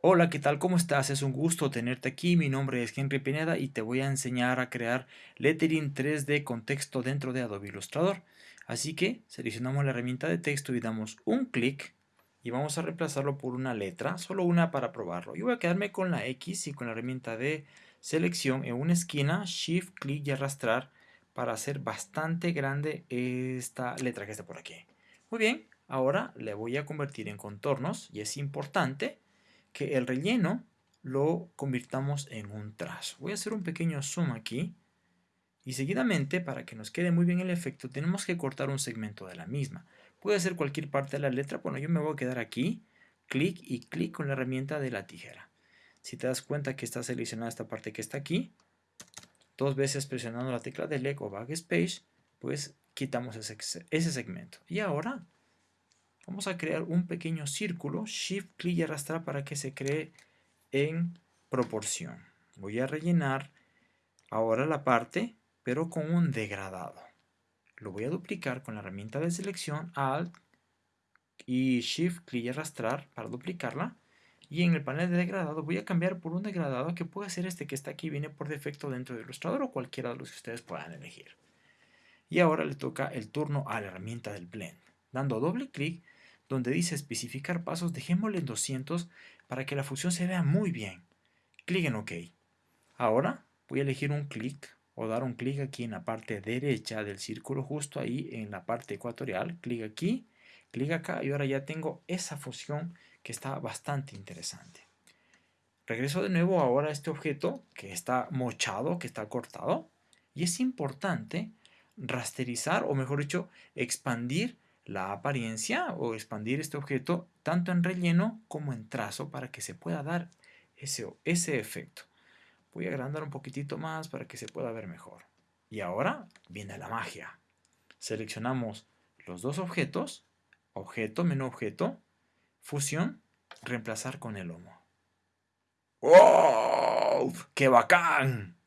Hola, ¿qué tal? ¿Cómo estás? Es un gusto tenerte aquí. Mi nombre es Henry Pineda y te voy a enseñar a crear lettering 3D con texto dentro de Adobe Illustrator. Así que seleccionamos la herramienta de texto y damos un clic y vamos a reemplazarlo por una letra, solo una para probarlo. Yo voy a quedarme con la X y con la herramienta de selección en una esquina, Shift, clic y arrastrar para hacer bastante grande esta letra que está por aquí. Muy bien, ahora le voy a convertir en contornos y es importante que el relleno lo convirtamos en un trazo. Voy a hacer un pequeño zoom aquí. Y seguidamente, para que nos quede muy bien el efecto, tenemos que cortar un segmento de la misma. Puede ser cualquier parte de la letra. Bueno, yo me voy a quedar aquí, clic y clic con la herramienta de la tijera. Si te das cuenta que está seleccionada esta parte que está aquí, dos veces presionando la tecla Delete o Backspace, pues quitamos ese segmento. Y ahora Vamos a crear un pequeño círculo, Shift, clic y arrastrar para que se cree en proporción. Voy a rellenar ahora la parte, pero con un degradado. Lo voy a duplicar con la herramienta de selección, Alt y Shift, clic y arrastrar para duplicarla. Y en el panel de degradado voy a cambiar por un degradado que puede ser este que está aquí, viene por defecto dentro del Illustrator o cualquiera de los que ustedes puedan elegir. Y ahora le toca el turno a la herramienta del Blend. Dando doble clic donde dice especificar pasos, dejémosle en 200 para que la función se vea muy bien. Clic en OK. Ahora voy a elegir un clic o dar un clic aquí en la parte derecha del círculo, justo ahí en la parte ecuatorial. Clic aquí, clic acá y ahora ya tengo esa función que está bastante interesante. Regreso de nuevo ahora a este objeto que está mochado, que está cortado. Y es importante rasterizar, o mejor dicho, expandir la apariencia o expandir este objeto tanto en relleno como en trazo para que se pueda dar ese, ese efecto. Voy a agrandar un poquitito más para que se pueda ver mejor. Y ahora viene la magia. Seleccionamos los dos objetos, objeto, menú objeto, fusión, reemplazar con el lomo. ¡Wow! ¡Qué bacán!